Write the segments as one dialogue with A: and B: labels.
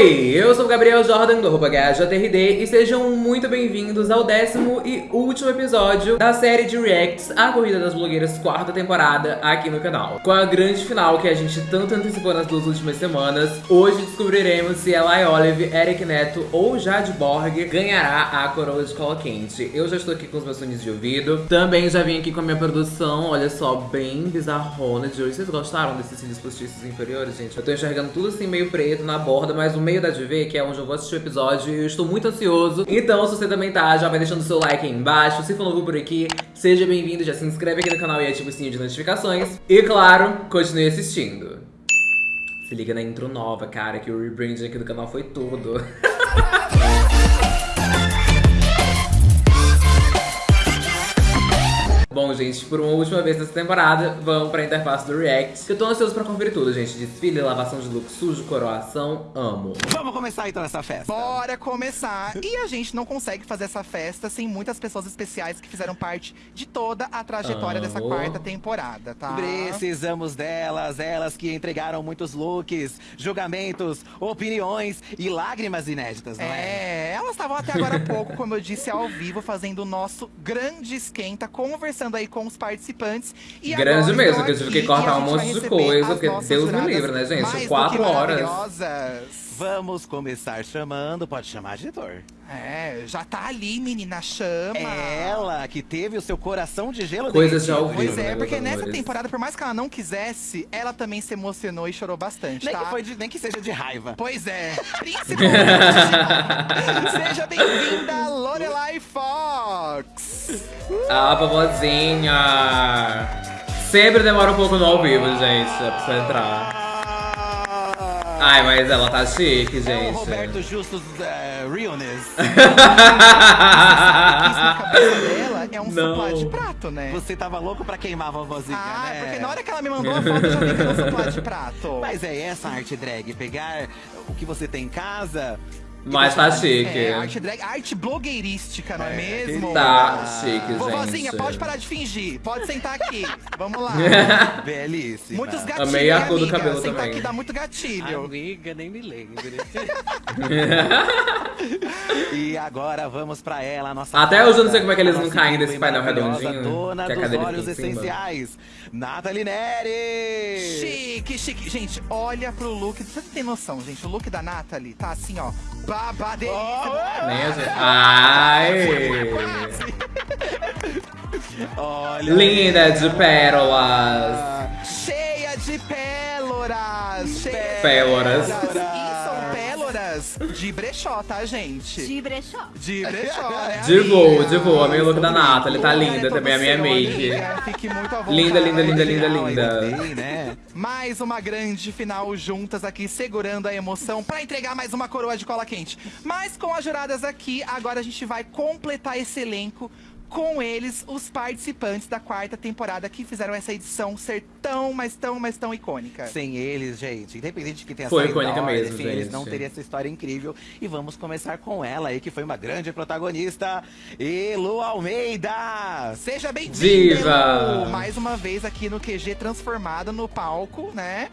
A: Oi, eu sou o Gabriel Jordan do arroba GajaTRD e sejam muito bem-vindos ao décimo e último episódio da série de Reacts A Corrida das Blogueiras, quarta temporada, aqui no canal. Com a grande final que a gente tanto antecipou nas duas últimas semanas, hoje descobriremos se Eli Olive, Eric Neto ou Jade Borg ganhará a coroa de cola quente. Eu já estou aqui com os meus fones de ouvido, também já vim aqui com a minha produção, olha só, bem bizarrona de hoje. Vocês gostaram desses cílios postiços inferiores, gente? Eu tô enxergando tudo assim meio preto na borda, mas o meio da DV, que é onde eu vou assistir o episódio, eu estou muito ansioso. Então, se você também tá, já vai deixando o seu like aí embaixo. Se for novo por aqui, seja bem-vindo, já se inscreve aqui no canal e ativa o sininho de notificações. E claro, continue assistindo. Se liga na intro nova, cara, que o rebranding aqui do canal foi tudo. Bom, gente, por uma última vez nessa temporada, vamos pra interface do React. Que eu tô ansioso pra conferir tudo, gente. Desfile, lavação de look sujo, coroação, amo.
B: Vamos começar então essa festa.
C: Bora começar! E a gente não consegue fazer essa festa sem muitas pessoas especiais que fizeram parte de toda a trajetória
A: Amo.
C: dessa quarta temporada, tá?
B: Precisamos delas, elas que entregaram muitos looks, julgamentos, opiniões e lágrimas inéditas, não é?
C: É, elas estavam até agora há pouco, como eu disse, ao vivo, fazendo o nosso grande esquenta, conversando aí com os participantes. E
A: Grande mesmo,
C: estão
A: que eu tive que cortar um monte de coisa, porque Deus me livre, né, gente? Quatro horas.
B: Vamos começar chamando, pode chamar diretor.
C: É, já tá ali, menina, chama.
B: É ela que teve o seu coração de gelo
A: Coisas já ouviram.
C: Pois é,
A: né,
C: porque nessa
A: amores?
C: temporada, por mais que ela não quisesse, ela também se emocionou e chorou bastante,
B: Nem
C: tá?
B: que, foi de- nem que seja de raiva.
C: Pois é, principalmente. Seja bem-vinda, Lorelai Fox.
A: A famosinha. Sempre demora um pouco no ao vivo, gente, pra entrar. Ai, mas ela tá chique,
B: É o
A: gente.
B: Roberto Justus é, Realness.
C: Isso na cabeça dela é um
A: Não.
C: suplá de prato, né?
B: Você tava louco pra queimar a vovozinha,
C: Ah,
B: né?
C: porque na hora que ela me mandou a foto, eu já vi que era um suplá de prato.
B: Mas é essa arte drag, pegar o que você tem em casa.
A: Mas tá chique.
C: É, arte drag, arte blogueirística, não é,
B: É,
C: mesmo?
A: Tá chique,
C: Vovozinha,
A: gente.
C: pode parar de fingir. Pode sentar aqui. Vamos lá.
B: Belíssima.
C: Muitos gatilhos,
A: Amei a cor do cabelo
C: Sentar
A: também.
C: aqui dá muito gatilho.
D: Amiga, nem me lembro.
B: E agora vamos pra ela, nossa.
A: Até hoje eu não sei como é que eles não caem desse painel redondinho,
B: Dona
A: que a
B: dos
A: cima.
B: essenciais, Nathalie Neri.
C: Chique, chique. Gente, olha pro look. Você tem noção, gente? O look da Natalie tá assim, ó. Babadeira.
A: Nem a gente- Ai!
B: Olha.
A: Linda de pérolas.
C: Cheia de pérolas. Cheia de
A: Pérolas.
C: De brechó, tá, gente?
E: De brechó.
C: De brechó, né,
A: De voo, de voo. Amei o look da Nathalie, tá linda
C: todo
A: também a minha make.
C: Fique muito à vontade.
A: Linda, linda, linda, linda, linda.
B: né?
C: Mais uma grande final juntas aqui, segurando a emoção pra entregar mais uma coroa de cola quente. Mas com as juradas aqui, agora a gente vai completar esse elenco com eles, os participantes da quarta temporada que fizeram essa edição ser tão, mas tão, mas tão icônica.
B: Sem eles, gente, independente de que tenha
A: Foi
B: saído
A: icônica
B: ordem,
A: mesmo,
B: sem eles
A: gente.
B: não teria essa história incrível. E vamos começar com ela aí, que foi uma grande protagonista, Elo Almeida.
C: Seja bem-vindo!
A: Diva!
C: Mais uma vez aqui no QG transformado no palco, né?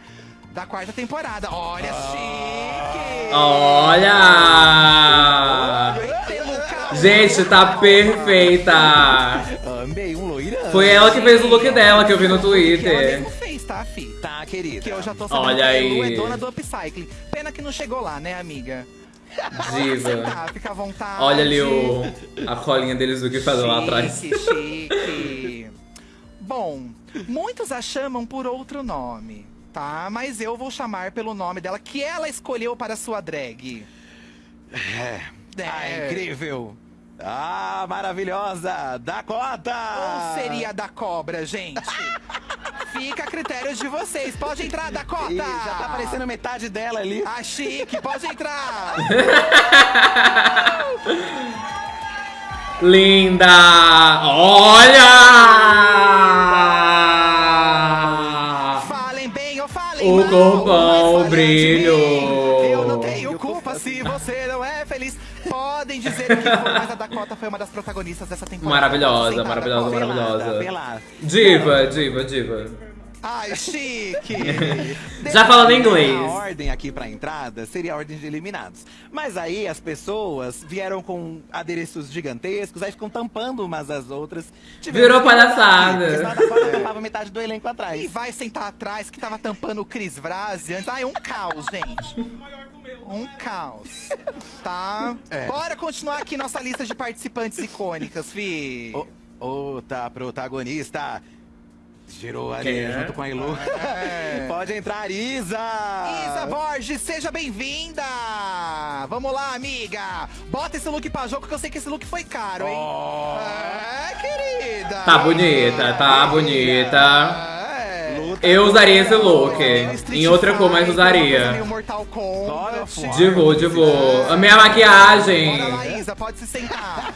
C: Da quarta temporada. Olha, chique!
A: Olha!
C: Calor.
A: Gente, tá perfeita!
B: Amei um loirão.
A: Foi ela que fez o look dela que eu vi no
C: Que ela
A: Twitter.
C: mesmo fez, tá, fi?
B: Tá, querida.
C: Que eu já tô sabendo
A: Olha
C: que a
A: aí.
C: Lu é dona do upcycling. Pena que não chegou lá, né, amiga?
A: Diva.
C: Tá, fica à vontade.
A: Olha ali o, a colinha deles do que fazer lá atrás.
C: Chique. Bom, muitos a chamam por outro nome, tá? Mas eu vou chamar pelo nome dela, que ela escolheu para sua drag.
B: É.
C: É.
B: Ah, incrível. Ah, maravilhosa. Dakota.
C: Ou seria da cobra, gente? Fica a critério de vocês. Pode entrar, Dakota!
B: Ih, já tá aparecendo metade dela ali.
C: Ah, chique, pode entrar!
A: Linda! Olha!
C: Falem bem ou falem
A: O
C: mal,
A: corpão, brilho.
C: Eu não tenho culpa se você não é feliz. Podem dizer o que for, mas a Dakota foi uma das protagonistas dessa temporada.
A: Maravilhosa, maravilhosa, maravilhosa.
B: Pelada.
A: Diva, diva, diva.
C: Ai, chique!
A: Já falando inglês.
B: A ordem aqui pra entrada seria a ordem de eliminados. Mas aí as pessoas vieram com adereços gigantescos, aí ficam tampando umas às outras.
A: Virou palhaçada.
B: tampava metade do elenco atrás.
C: E vai sentar atrás que tava tampando o Cris antes. Ai, um caos, gente. Um caos. Tá?
B: É.
C: Bora continuar aqui nossa lista de participantes icônicas, fi.
B: Ô, ô, tá, protagonista. Girou ali
A: é?
B: junto com a Ilu.
C: É.
B: Pode entrar, Isa!
C: Isa Borges, seja bem-vinda! Vamos lá, amiga! Bota esse look pra jogo que eu sei que esse look foi caro, hein?
B: Ó.
C: É, querida!
A: Tá bonita, tá bonita. Eu usaria esse look. Em outra cor, mas usaria. Divô, divô. A minha maquiagem.
C: Bora lá, Isa, pode se sentar.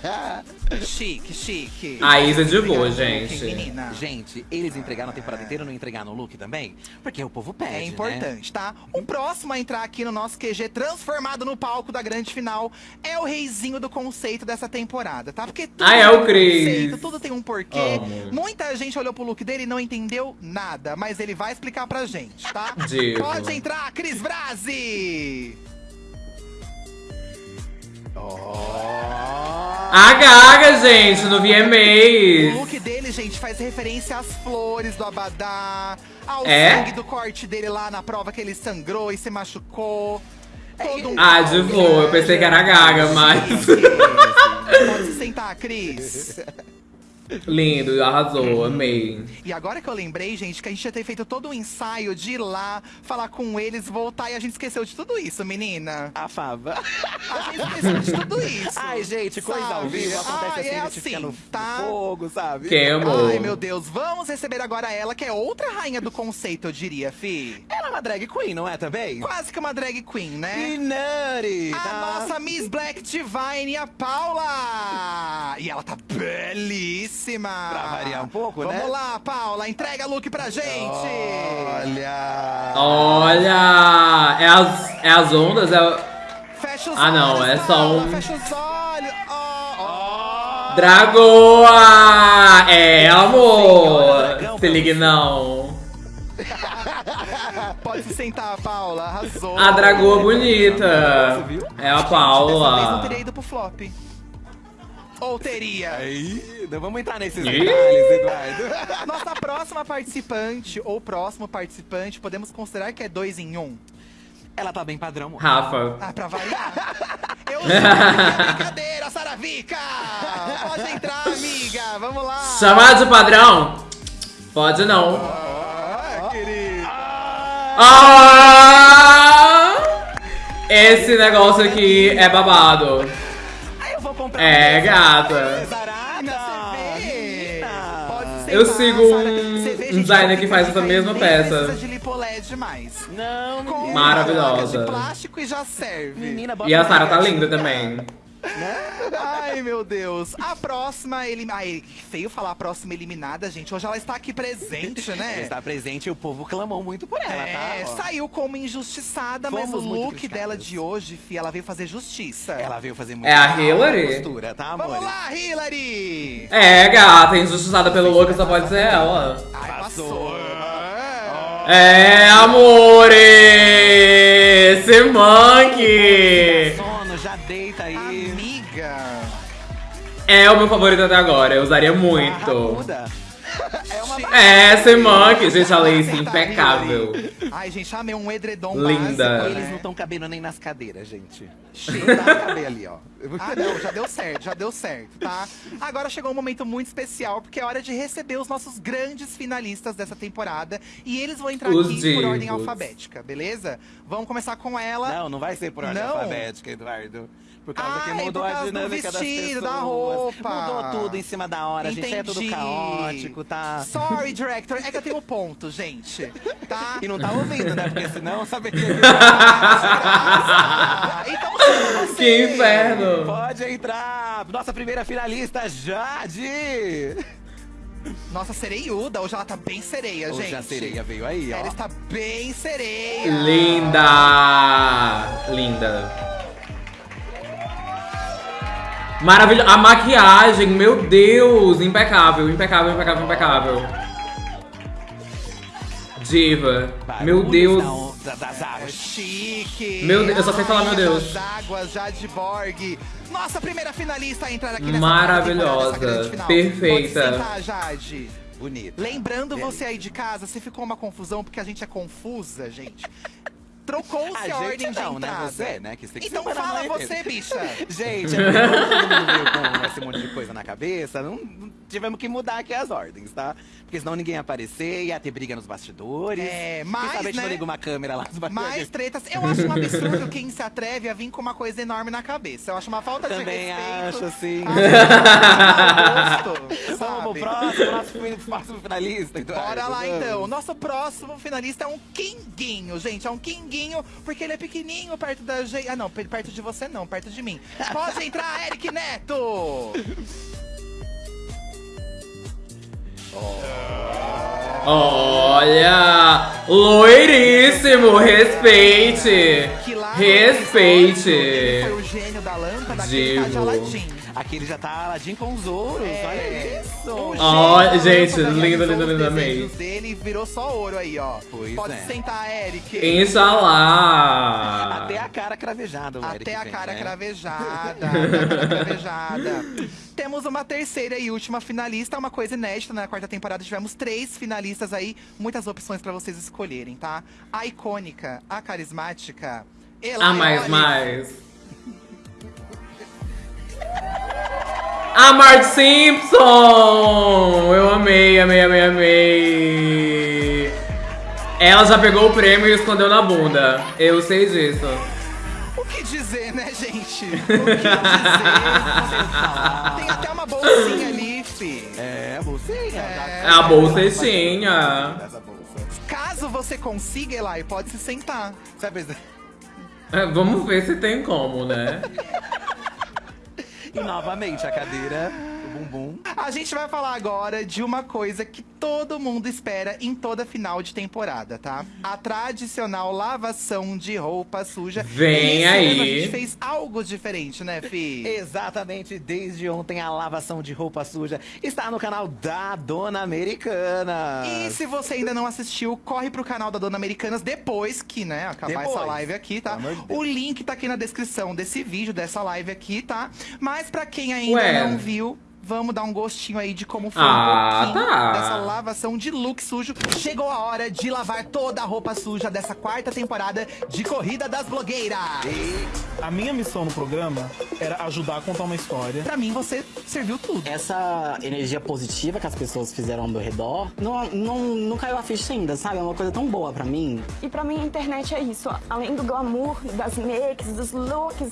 C: chique, chique.
A: A Isa divô, gente.
C: menina.
B: Gente, eles entregaram a temporada inteira, não entregaram no look também? Porque o povo pede,
C: É
B: né?
C: importante, tá? O próximo a entrar aqui no nosso QG transformado no palco da grande final é o reizinho do conceito dessa temporada, tá? Porque tudo
A: Ah, é
C: tem
A: o
C: um tudo tem um porquê. Muita gente olhou pro look dele e não entendeu nada, mas ele vai explicar pra gente, tá?
A: Divo.
C: Pode entrar, Cris Brasi!
A: A Gaga, gente, no
C: O
A: VMAs.
C: look dele, gente, faz referência às flores do Abadá, ao
A: É?
C: sangue do corte dele lá na prova que ele sangrou e se machucou. Todo um
A: Ah, de boa, eu pensei que era a Gaga, mas.
C: Pode se sentar, Cris.
A: Lindo, arrasou, amei.
C: E agora que eu lembrei, gente, que a gente ia ter feito todo um ensaio de ir lá, falar com eles, voltar e a gente esqueceu de tudo isso, menina.
B: A fava.
C: A gente esqueceu de tudo isso.
B: Ai, gente, coisa ao
C: sabe?
B: vivo. Acontece
C: Ai,
B: assim,
C: é
B: a gente fica
C: assim,
B: no
C: tá?
B: fogo, sabe?
A: Quem amou?
C: Ai, meu Deus. Vamos receber agora ela, que é outra rainha do conceito, eu diria, fi.
B: Ela é uma drag queen, não é também?
C: Quase que uma drag queen, né?
B: Minari!
C: A
B: tá?
C: nossa Miss Black Divine, a Paula! E ela tá belíssima!
B: Pra variar um pouco,
C: Vamos
B: né?
C: lá, Paula, entrega look pra gente!
B: Olha!
A: Olha! É as, é as ondas? É...
C: Fecha os
A: Ah, não,
C: olhos,
A: é só
C: Paula,
A: um-
C: Fecha os olhos! Ó, ó.
A: Dragoa! É, amor! Se ligue não.
C: Pode se sentar, Paula, arrasou!
A: A dragoa bonita.
B: viu?
A: É a
C: Dessa vez não
A: Paula.
C: teria ido pro flop. Ou teria?
B: Aí, não vamos entrar nesses detalhes, Eduardo.
C: Nossa próxima participante, ou próximo participante, podemos considerar que é dois em um?
B: Ela tá bem padrão.
A: Rafa.
C: Ah, pra variar. Eu é brincadeira, Saravica! Pode entrar, amiga, vamos lá!
A: Chamar de padrão? Pode não.
C: Ah, querido!
A: Ah! Esse negócio aqui é babado.
B: Vou comprar
A: É,
B: um
A: gata.
B: Zarada.
C: Você vê? Pode ser
A: Eu sigo um
C: gente,
A: designer que faz essa mesma peça.
C: de lipoled mais.
B: Não.
A: Maravilhosa.
C: de plástico e já serve.
B: Menina,
A: E a Sara tá linda também.
C: Ai, meu Deus. A próxima eliminada. Ai, feio falar a próxima eliminada, gente. Hoje ela está aqui presente,
B: Ela
C: né?
B: está presente e o povo clamou muito por ela,
C: É,
B: tá? Ó.
C: saiu como injustiçada, mas o
B: Fomos muito
C: look dela de hoje, fi, ela veio fazer justiça.
B: Ela veio fazer muito
A: É a Hillary?
B: Postura, tá, amor?
C: Vamos lá, Hillary!
A: É, gata, injustiçada pelo look só pode ser ela.
C: Ai,
B: Passou.
A: É, amore! Esse monkey!
C: Amiga!
A: É o meu favorito até agora, eu usaria
B: Ah,
A: muito.
B: Rabuda. É uma
A: É, esse monkey, gente, a lace
C: Tá,
A: impecável.
C: Ai, gente, amei um edredom
A: Linda.
C: básico,
B: Eles
C: né?
B: não estão cabendo nem nas cadeiras, gente. Dá pra caber ali, ó.
C: Ah, não, já deu certo, já deu certo, tá? Agora chegou um momento muito especial, porque é hora de receber os nossos grandes finalistas dessa temporada. E eles vão entrar
A: Os
C: aqui por ordem
A: divos.
C: alfabética, beleza? Vamos começar com ela.
B: Não, não vai ser por ordem
C: Não?
B: alfabética, Eduardo. Por causa
C: Ai,
B: que mudou a
C: causa do
B: dinâmica das
C: vestido,
B: pessoas.
C: da roupa.
B: Mudou tudo em cima da hora, gente. É tudo
C: Entendi.
B: caótico, tá?
C: Sorry, director. É que eu tenho ponto, gente. Tá?
B: E não tá ouvindo, né? Porque senão saberia que...
C: Ah, então você.
A: Que inferno!
B: Pode entrar! Nossa primeira finalista, Jade!
C: Nossa sereiuda, hoje ela tá bem sereia,
B: Hoje
C: gente.
B: a sereia veio aí,
C: Ela
B: ó.
C: está bem sereia.
A: Linda! Linda. Maravilhosa. A maquiagem, meu Deus! Impecável, impecável, impecável, impecável. Diva. Meu Deus.
B: da- das águas.
C: Chique!
A: Meu Deus, eu só sei falar, meu Deus.
C: das águas, Jade Borg. Nossa primeira finalista a entrar aqui nessa
A: Maravilhosa, perfeita.
C: Sentar, Jade. Lembrando você aí de casa, se ficou uma confusão, porque a gente é confusa, gente. Trocou-se
B: A
C: ordem
B: não,
C: de
B: né?
C: entrada.
B: Você, né? Que você que
C: Então fala você, bicha.
B: Gente, é todo mundo veio com esse monte de coisa na cabeça, não, não tivemos que mudar aqui as ordens, tá? Porque senão ninguém ia aparecer, ia ter briga nos bastidores.
C: É,
B: Quem
C: mas,
B: sabe gente
C: né?
B: liga uma câmera lá nos bastidores.
C: Mais tretas. Eu acho um absurdo quem se atreve a vir com uma coisa enorme na cabeça. Eu acho uma falta de
B: Também
C: respeito.
B: acho, assim.
C: Acho mau gosto,
B: Vamos
C: sabe?
B: pro próximo, nosso próximo finalista. Eduardo,
C: Bora lá
B: vamos.
C: então. O nosso próximo finalista é um quinguinho, gente. É um quinguinho, porque ele é pequenininho perto da gente. Ah, não, pe- perto de você não, perto de mim. Pode entrar, Eric Neto!
A: Olha! Loiríssimo! Respeite!
C: Que
A: Respeite!
C: foi o gênio da lâmpada, ele tá de. Aladdin.
B: Aqui ele já tá Aladdin com os ouros,
C: É.
B: olha isso.
A: Ó,
C: da
A: gente, lindo, lindo,
C: os
A: lindo, amei.
C: dele virou só ouro aí, ó.
B: Pois
C: Pode
B: é.
C: sentar, Eric.
A: Inxalá!
B: Até a cara cravejada, o Eric
C: Até a
B: tem,
C: cara
B: né?
C: cravejada. até a cara cravejada. Temos uma terceira e última finalista, uma coisa inédita. Na quarta temporada tivemos três finalistas aí, muitas opções pra vocês escolherem, tá? A icônica, a carismática. Elaione.
A: A mais, mais. A Marge Simpson! Eu amei, amei, amei, amei. Ela já pegou o prêmio e escondeu na bunda. Eu sei disso.
C: O que dizer, né, gente? O que dizer? Tem até uma bolsinha ali, fi.
B: É, a bolsinha.
C: É.
A: A
B: bolsa.
C: Caso você consiga, Elai, pode se sentar.
B: Sabe,
A: É, Vamos ver se tem como, né?
B: e novamente a cadeira, bumbum.
C: A gente vai falar agora de uma coisa que todo mundo espera em toda final de temporada, tá? A tradicional lavação de roupa suja.
A: Vem
C: ano
A: aí.
C: A gente fez algo diferente, né, Fi?
B: Exatamente, desde ontem a lavação de roupa suja está no canal da Dona Americana.
C: E se você ainda não assistiu, corre pro canal da Dona Americanas depois que, né, acabar
B: Depois.
C: essa live aqui, tá?
B: De.
C: O link tá aqui na descrição desse vídeo, dessa live aqui, tá? Mas pra quem ainda
A: Ué.
C: não viu, vamos dar um gostinho aí de como foi
A: Ah,
C: um pouquinho
A: tá.
C: dessa lavação de look sujo. Chegou a hora de lavar toda a roupa suja dessa quarta temporada de Corrida das Blogueiras.
D: A minha missão no programa era ajudar a contar uma história.
C: Pra mim, você serviu tudo.
E: Essa energia positiva que as pessoas fizeram ao meu redor, não, não, não caiu a ficha ainda, sabe? É uma coisa tão boa pra mim.
F: E pra mim a internet é isso, além do glamour, das makes, dos looks,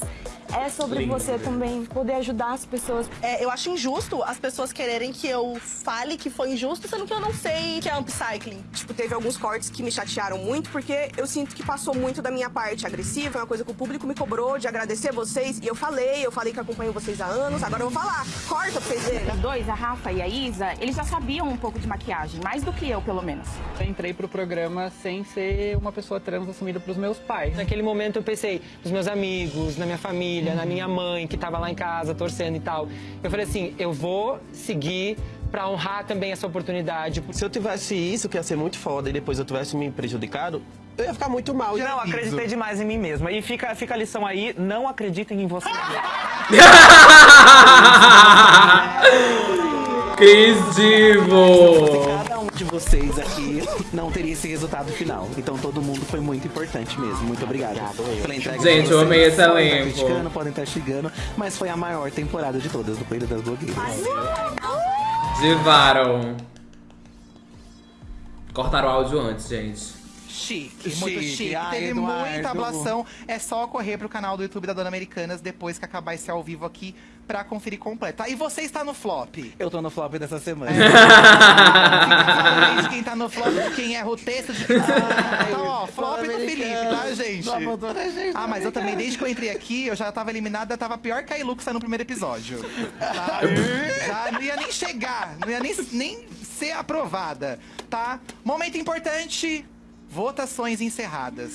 F: é sobre
A: Lindo,
F: você também poder ajudar as pessoas.
G: É, eu acho injusto as pessoas quererem que eu fale que foi injusto, sendo que eu não sei que é upcycling.
H: Tipo, teve alguns cortes que me chatearam muito, porque eu sinto que passou muito da minha parte agressiva, é uma coisa que o público me cobrou de agradecer vocês, e eu falei, eu falei que acompanho vocês há anos, agora eu vou falar. Corta pra vocês verem.
I: Os dois, a Rafa e a Isa, eles já sabiam um pouco de maquiagem, mais do que eu, pelo menos.
J: Eu entrei pro programa sem ser uma pessoa trans assumida pros meus pais. Naquele momento eu pensei nos meus amigos, na minha família, na minha mãe que tava lá em casa torcendo e tal. Eu falei assim, eu vou seguir pra honrar também essa oportunidade.
K: Se eu tivesse isso, que ia ser muito foda, e depois eu tivesse me prejudicado, eu ia ficar muito mal.
J: Não,
K: aviso.
J: acreditei demais em mim mesma. E fica, fica a lição aí, não acreditem em você.
A: Cris Divo!
B: Um de vocês aqui não teria esse resultado final. Então todo mundo foi muito importante mesmo. Muito obrigado pela entrega. de
A: Gente, eu amei esse
B: Podem estar
A: elenco.
B: criticando, podem estar xingando, mas foi a maior temporada de todas do Corrida das Blogueiras.
A: Divaram. Cortaram o áudio antes, gente.
C: Chique, muito
B: Chique.
C: chique.
B: Ai,
C: Teve
B: Eduardo.
C: muita ablação. É só correr pro canal do YouTube da Dona Americanas depois que acabar esse ao vivo aqui pra conferir completo. tá? E você está no flop.
B: Eu tô no flop dessa semana.
C: De quem tá no flop, quem erra o texto, de quem... Então, ó, flop do Felipe, tá, gente?
B: Gente.
C: Ah, mas eu também, desde que eu entrei aqui, eu já tava eliminada, tava pior que a Iluxa no primeiro episódio. Tá? Já não ia nem chegar, não ia nem, nem ser aprovada, tá? Momento importante, votações encerradas,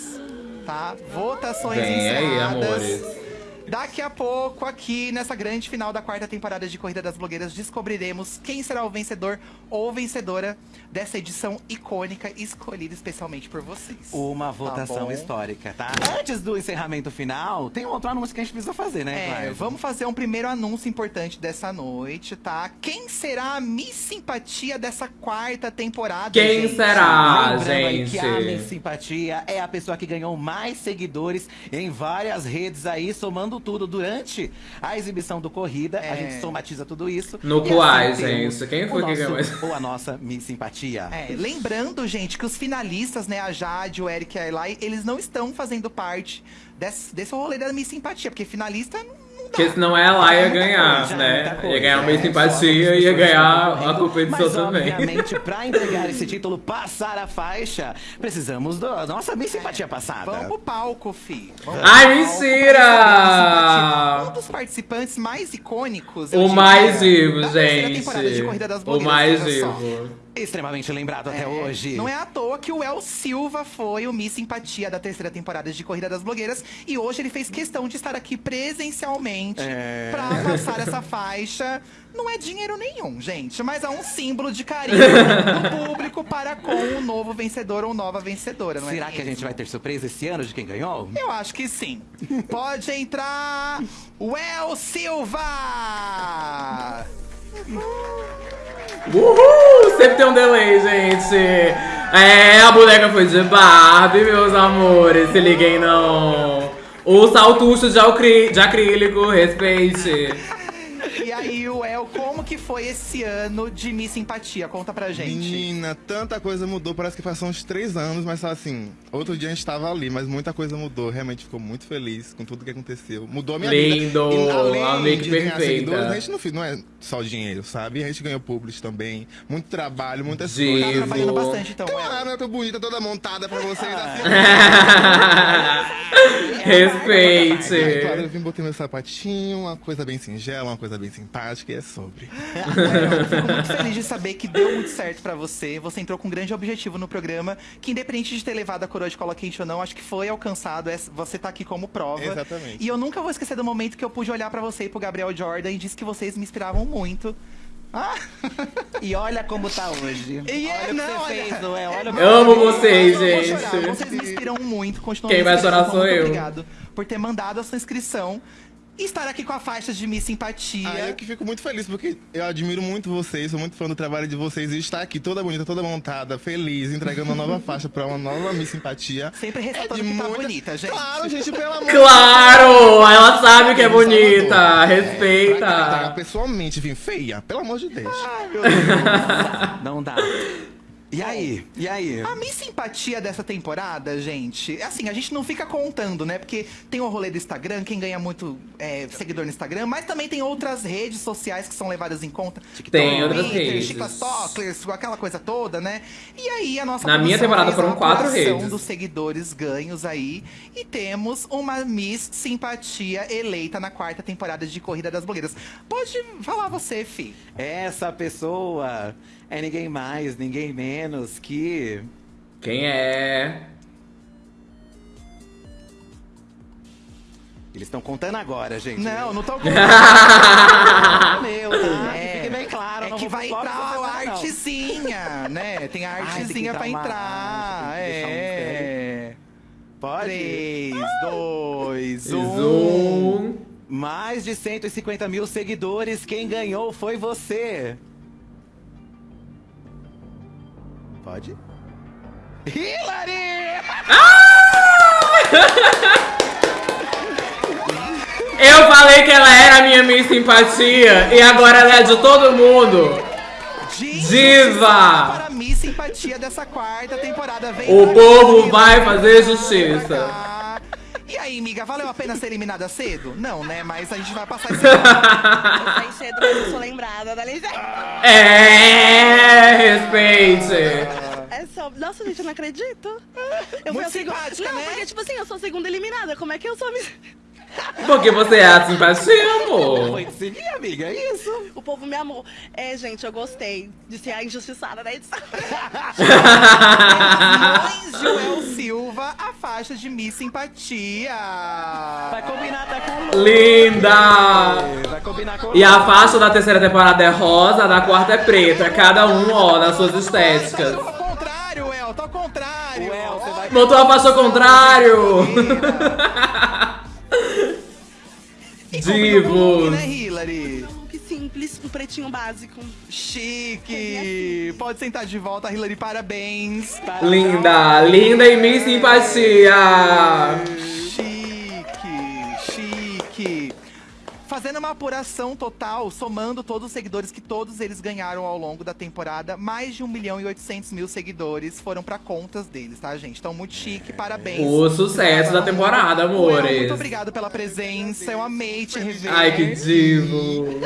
C: tá? Votações
A: Vem aí,
C: encerradas.
A: amores.
C: Daqui a pouco, aqui nessa grande final da quarta temporada de Corrida das Blogueiras, descobriremos quem será o vencedor ou vencedora dessa edição icônica escolhida especialmente por vocês.
B: Uma votação
C: bom.
B: histórica, tá? Antes do encerramento final, tem um outro anúncio que a gente precisa fazer, né,
C: É,
B: Clara?
C: vamos fazer um primeiro anúncio importante dessa noite, tá? Quem será a Miss Simpatia dessa quarta temporada?
A: Quem
C: gente?
A: será,
B: Lembrando aí que a
A: gente?
B: Miss Simpatia é a pessoa que ganhou mais seguidores em várias redes aí, somando tudo durante a exibição do Corrida. A
C: É.
B: gente somatiza tudo isso.
A: No
B: E
A: Quais,
B: assim temos
A: gente? Quem foi que ganhou mais?
B: Ou a nossa Miss Simpatia.
C: É, lembrando, gente, que os finalistas, né, a Jade, o Eric e a Eli, eles não estão fazendo parte desse, desse rolê da Miss Simpatia, porque finalista não.
A: Porque senão ela ia ganhar,
B: coisa,
A: né?
B: coisa.
A: Ia ganhar uma
B: É,
A: simpatia e ia ganhar a competição
B: Mas,
A: também.
B: obviamente, pra entregar esse título, passar a faixa, precisamos da nossa Miss Simpatia passada.
C: Vamos pro palco, fi. Vamos
A: Ai,
C: palco
A: mentira!
C: Um dos participantes mais icônicos,
A: O mais vivo, gente. O mais vivo.
B: Extremamente lembrado até hoje.
C: Não é à toa que o El Silva foi o Miss Simpatia da terceira temporada de Corrida das Blogueiras e hoje ele fez questão de estar aqui presencialmente
B: É.
C: pra passar essa faixa. Não é dinheiro nenhum, gente, mas é um símbolo de carinho do público para com o novo vencedor ou nova vencedora, não é
B: Será que a gente vai ter surpresa esse ano de quem ganhou?
C: Eu acho que sim. Pode entrar o El Silva!
A: Uhul! Sempre tem um delay, gente. É, a boneca foi de Barbie, meus amores. Se liguem, não. O saltucho de, de acrílico, respeite.
C: E aí, o El, como que foi esse ano de Miss Simpatia? Conta pra gente.
L: Menina, tanta coisa mudou. Parece que passou uns três anos, mas assim, outro dia a gente tava ali, mas muita coisa mudou. Realmente ficou muito feliz com tudo que aconteceu. Mudou a minha
A: Lindo,
L: vida. E além de ganhar
A: perfeita.
L: a gente não, fez- não é só dinheiro, sabe? A gente ganhou públicos também. Muito trabalho, muitas
A: Divo.
L: coisas.
A: Tá trabalhando
C: bastante, então,
L: Claro, eu tô bonita, toda montada pra vocês. Assim.
A: Respeite.
L: Aí, claro, eu vim botei meu sapatinho, uma coisa bem singela, uma coisa bem simpática e é sobre.
C: Eu fico muito feliz de saber que deu muito certo pra você. Você entrou com um grande objetivo no programa, que independente de ter levado a coroa de cola quente ou não, acho que foi alcançado. É- Você tá aqui como prova.
L: Exatamente.
C: E eu nunca vou esquecer do momento que eu pude olhar pra você e pro Gabriel Jordan e disse que vocês me inspiravam muito. Ah,
B: E olha como tá hoje.
C: E é-
B: olha o que
C: não,
B: você
C: olha-
B: fez, não é? Olha
A: Eu amo vocês,
C: eu vou
A: gente.
C: Vocês me inspiram muito. Continuam
A: Quem vai chorar sou eu.
C: Obrigado por ter mandado a sua inscrição estar aqui com a faixa de Miss Simpatia.
L: Ah, eu que fico muito feliz, porque eu admiro muito vocês, sou muito fã do trabalho de vocês e estar aqui toda bonita, toda montada, feliz, entregando uma nova faixa pra uma nova Miss Simpatia.
C: Sempre ressaltando
L: de
C: que tá
L: muita-
C: bonita, gente.
L: Claro, gente, pelo amor
A: Claro! Ela sabe que é
L: Em Salvador.
A: bonita.
L: Pra
A: Respeita.
L: entregar pessoalmente, enfim, feia, pelo amor de Deus.
B: Não dá. E aí? E aí?
C: A minha simpatia dessa temporada, gente, é assim, a gente não fica contando, né? Porque tem o rolê do Instagram, quem ganha muito é, seguidor no Instagram, mas também tem outras redes sociais que são levadas em conta.
A: Tem outras
C: Twitter,
A: redes.
C: TikTokers, aquela coisa toda, né? E aí a nossa
A: Na minha temporada foram
C: a
A: quatro redes.
C: dos seguidores ganhos aí. E temos uma Miss Simpatia eleita na quarta temporada de Corrida das Blogueiras. Pode falar você, Fi.
B: Essa pessoa é ninguém mais, ninguém menos que.
A: Quem é?
B: Eles estão contando agora, gente.
C: Não, não tô
B: Meu, tá?
C: É.
B: Que fique bem claro.
C: É
B: não
C: que vai entrar a
B: não.
C: artezinha, né? Tem a
B: Ai,
C: artezinha
B: entrar
C: pra
B: uma
C: entrar.
B: arte, deixar um
C: é.
B: Pode?
C: 3, 2, 1.
A: Zoom.
B: Mais de 150 mil seguidores. Quem ganhou foi você. Pode? Hillary!
A: Eu falei que ela era a minha Miss Simpatia e agora ela é de todo mundo. Diva!
C: Simpatia dessa quarta temporada. Vem
A: O povo vai fazer justiça.
C: E aí, amiga, valeu a pena ser eliminada cedo? Não, né? Mas a gente vai passar esse
G: Eu saí cedo, mas eu sou lembrada da legenda.
A: É, respeite.
G: É só... Nossa, gente, eu não acredito. Eu
C: Muito
G: fui a segunda... Não,
C: né?
G: porque, tipo assim, eu sou a segunda eliminada. Como é que eu sou a...
A: Porque você é a simpatia, amor.
B: Foi te seguir, amiga, é isso.
G: O povo me amou. É, gente, eu gostei de ser a injustiçada da edição.
C: Joel Silva, a faixa de Miss Simpatia.
B: Vai combinar até com o
A: Linda!
B: Vai combinar com
A: E a faixa da terceira temporada é rosa, a da quarta é preta. Cada um, ó, nas suas estéticas.
C: Ao contrário, El, tá ao contrário.
B: El, você vai...
A: Botou a faixa ao contrário!
C: O look,
A: Divos!
C: né, Hillary?
G: Que simples, um pretinho básico.
C: Chique! Pode sentar de volta, Hillary, parabéns.
A: Linda, linda e me simpatia!
C: Chique, chique. Fazendo uma apuração total, somando todos os seguidores que todos eles ganharam ao longo da temporada, mais de 1 milhão e 800 mil seguidores foram pra contas deles, tá, gente? Então, muito chique, parabéns.
A: O sucesso da temporada,
C: Well,
A: amores.
C: muito obrigado pela presença, eu amei te rever.
A: Ai, que divo!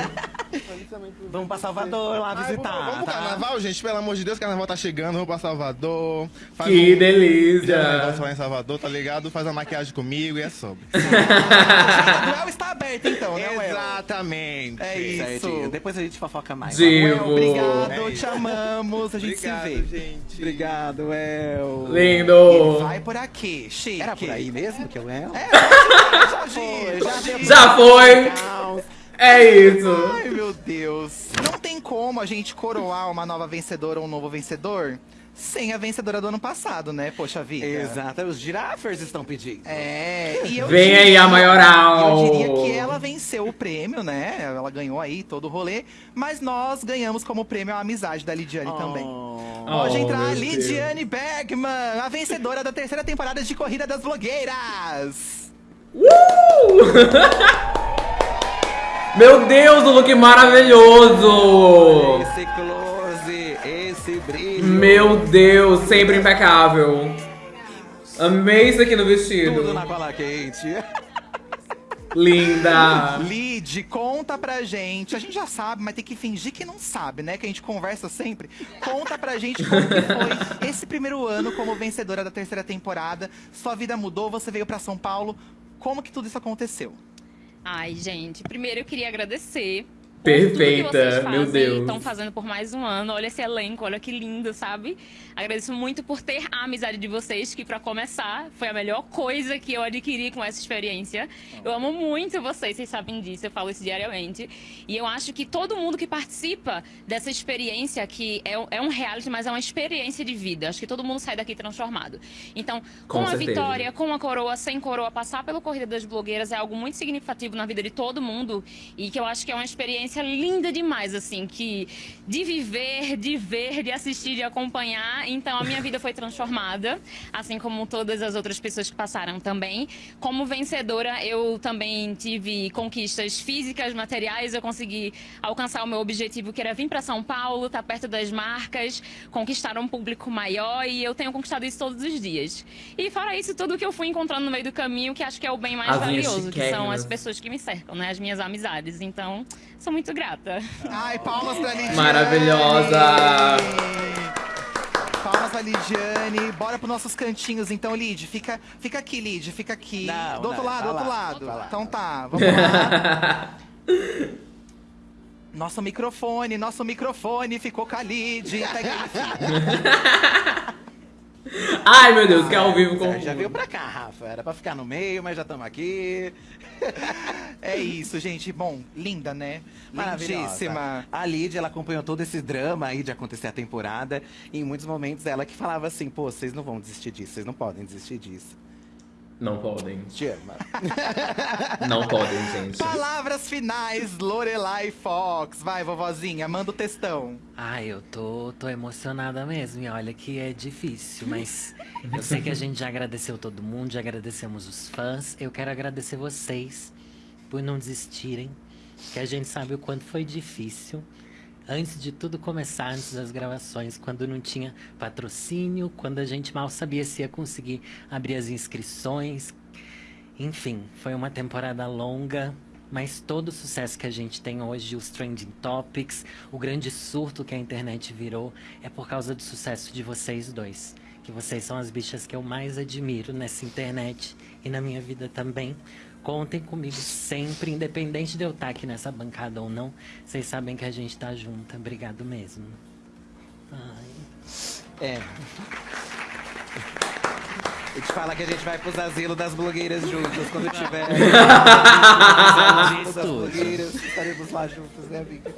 B: Vamos pra Salvador lá visitar,
L: Vamos pro
B: tá?
L: carnaval, gente? Pelo amor de Deus, carnaval tá chegando, vamos pra Salvador. Faz
A: Que
L: um-
A: delícia.
L: Um lá em Salvador, tá ligado? Faz uma maquiagem comigo e é sobre.
C: A duel está aberta, então, né?
L: Exatamente.
C: É isso.
B: Certinho. Depois a gente fofoca mais.
A: Divo!
C: Obrigado,
L: É
C: te amamos, a gente
L: Obrigado,
C: se vê.
L: gente.
B: Obrigado, El.
A: Lindo!
C: Vai por aqui, chique.
B: Era por aí mesmo que eu El?
C: É, já foi, já deu.
A: Já foi! É isso!
C: Ai, meu Deus. Não tem como a gente coroar uma nova vencedora ou um novo vencedor sem a vencedora do ano passado, né? Poxa vida.
B: Exato, os girafers estão pedindo.
C: É, e eu
A: Vem aí a maioral.
C: Eu diria que ela venceu o prêmio, né? Ela ganhou aí todo o rolê, mas nós ganhamos como prêmio a amizade da Lidiane também. Pode
A: Oh,
C: entrar,
A: Deus.
C: Lidiane Bergman, a vencedora da terceira temporada de Corrida das Blogueiras.
A: Meu Deus, o look maravilhoso!
B: Esse brilho.
A: Meu Deus, sempre impecável. Amei isso aqui no vestido.
B: Tudo na cola quente.
A: Linda.
C: Lid, conta pra gente. A gente já sabe, mas tem que fingir que não sabe, né? Que a gente conversa sempre. Conta pra gente como que foi esse primeiro ano como vencedora da terceira temporada. Sua vida mudou, você veio pra São Paulo. Como que tudo isso aconteceu?
M: Ai, gente, primeiro eu queria agradecer.
A: Perfeita, meu Deus.
M: Estão fazendo por mais um ano. Olha esse elenco, olha que lindo, sabe? Agradeço muito por ter a amizade de vocês, que pra começar foi a melhor coisa que eu adquiri com essa experiência. Eu amo muito vocês, vocês sabem disso, eu falo isso diariamente. E eu acho que todo mundo que participa dessa experiência, que é, um- é reality, mas é uma experiência de vida. Acho que todo mundo sai daqui transformado. Então,
A: Com
M: com, a vitória, com a coroa, sem coroa, passar pela Corrida das Blogueiras é algo muito significativo na vida de todo mundo e que eu acho que é uma experiência linda demais, assim, que de viver, de ver, de assistir, de acompanhar. Então, a minha vida foi transformada, assim como todas as outras pessoas que passaram também. Como vencedora, eu também tive conquistas físicas, materiais, eu consegui alcançar o meu objetivo, que era vir para São Paulo, estar perto das marcas, conquistar um público maior e eu tenho conquistado isso todos os dias. E fora isso, tudo que eu fui encontrando no meio do caminho, que acho que é o bem mais
A: As
M: valioso, que são as pessoas que me cercam, né? As minhas amizades. Então, sou muito grata.
C: Ai, palmas pra Lidiane.
A: Maravilhosa.
C: Pra Lidiane. Bora pros nossos cantinhos, então, Lid. Fica, fica aqui, Lid. Fica aqui.
B: Não,
C: do outro
B: não,
C: lado, do outro
B: lá,
C: lado. Então tá, vamos lá. Nosso microfone, nosso microfone ficou com a Lid. Pega ele.
A: Ai, meu Deus, que é ao vivo com.
B: Já veio pra cá, Rafa. Era pra ficar no meio, mas já estamos aqui.
C: É isso, gente. Bom, linda, né?
B: Maravilhosa.
C: Lindíssima.
B: A Lid, ela acompanhou todo esse drama aí de acontecer a temporada. E em muitos momentos ela que falava assim, pô, vocês não vão desistir disso, vocês não podem desistir disso.
A: Não podem.
B: Te ama.
A: Não podem, gente.
C: Palavras finais, Lorelai Fox. Vai, vovozinha, manda o textão.
N: Ai, eu tô, tô emocionada mesmo. E olha que é difícil, mas eu sei que a gente já agradeceu todo mundo, já agradecemos os fãs. Eu quero agradecer vocês por não desistirem, que a gente sabe o quanto foi difícil. Antes de tudo começar, antes das gravações, quando não tinha patrocínio, quando a gente mal sabia se ia conseguir abrir as inscrições. Enfim, foi uma temporada longa, mas todo o sucesso que a gente tem hoje, os trending topics, o grande surto que a internet virou, é por causa do sucesso de vocês dois. Que vocês são as bichas que eu mais admiro nessa internet e na minha vida também. Contem comigo sempre, independente de eu estar aqui nessa bancada ou não. Vocês sabem que a gente tá junta. Obrigado mesmo. Ai.
B: É. E te falar que a gente vai pros asilos das blogueiras juntas quando tiver. Das blogueiras, estaremos lá juntos, né, amiga?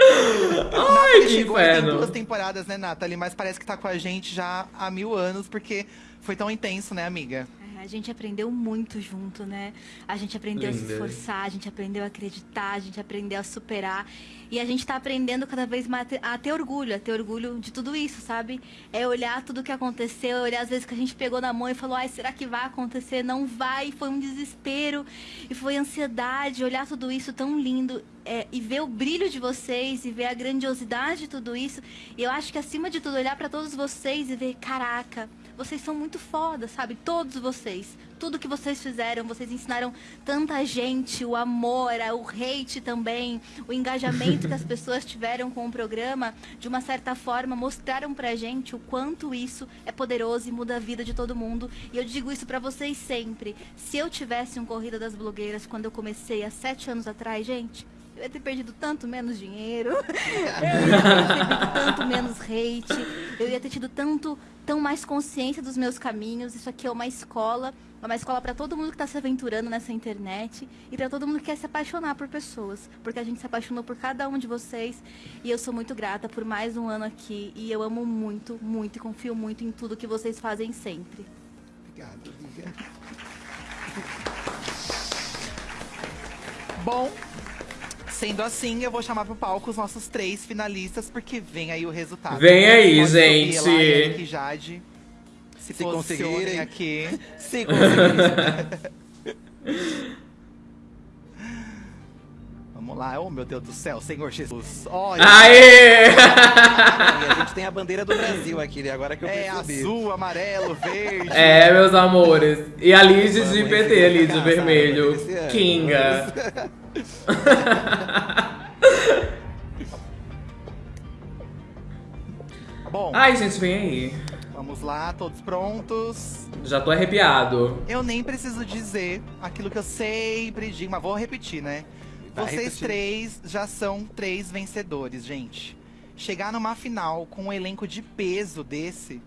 C: Nathalie
A: que
C: chegou aí tem
A: inferno.
C: duas temporadas, né, Nathalie? Mas parece que tá com a gente já há mil anos, porque foi tão intenso, né, amiga?
O: A gente aprendeu muito junto, né? A gente aprendeu a se
C: Linda.
O: esforçar, a gente aprendeu a acreditar, a gente aprendeu a superar. E a gente tá aprendendo cada vez mais a ter- orgulho, a ter orgulho de tudo isso, sabe? É olhar tudo que aconteceu, é olhar às vezes que a gente pegou na mão e falou, ai, será que vai acontecer? Não vai, foi um desespero, e foi ansiedade, olhar tudo isso tão lindo. é, e ver o brilho de vocês e ver a grandiosidade de tudo isso. E eu acho que acima de tudo, olhar pra todos vocês e ver, caraca, vocês são muito foda, sabe? Todos vocês. Tudo que vocês fizeram, vocês ensinaram tanta gente, o amor, a- o hate também, o engajamento que as pessoas tiveram com o programa, de uma certa forma, mostraram pra gente o quanto isso é poderoso e muda a vida de todo mundo. E eu digo isso pra vocês sempre. Se eu tivesse um Corrida das Blogueiras quando eu comecei há sete anos atrás, gente, eu ia ter perdido tanto menos dinheiro, eu ia ter recebido tanto menos hate, eu ia ter tido tanto, tão mais consciência dos meus caminhos. Isso aqui é uma escola, uma escola para todo mundo que está se aventurando nessa internet e para todo mundo que quer se apaixonar por pessoas, porque a gente se apaixonou por cada um de vocês e eu sou muito grata por mais um ano aqui e eu amo muito, muito e confio muito em tudo que vocês fazem sempre.
C: Obrigado, amiga. Bom, sendo assim, eu vou chamar pro palco os nossos três finalistas, porque vem aí o resultado.
A: Vem aí,
C: Pode
A: gente.
C: Lá, Eric Jade. Se,
B: Se conseguirem.
C: aqui.
B: Se conseguirem.
C: Vamos lá. Oh, meu Deus do céu, Senhor Jesus. Olha.
A: Aê!
B: E a gente tem a bandeira do Brasil aqui, né? Agora que eu
C: É
B: percebi.
C: azul, amarelo, verde.
A: É, meus amores. E a Lid de PT
B: aí,
A: ali, de vermelho. Kinga.
C: Bom,
A: Ai, gente, vem aí.
C: vamos lá, todos prontos.
A: Já tô arrepiado.
C: Eu nem preciso dizer aquilo que eu sempre digo, mas vou repetir, né?
B: Vai
C: Vocês
B: repetir.
C: três já são três vencedores, gente. Chegar numa final com um elenco de peso desse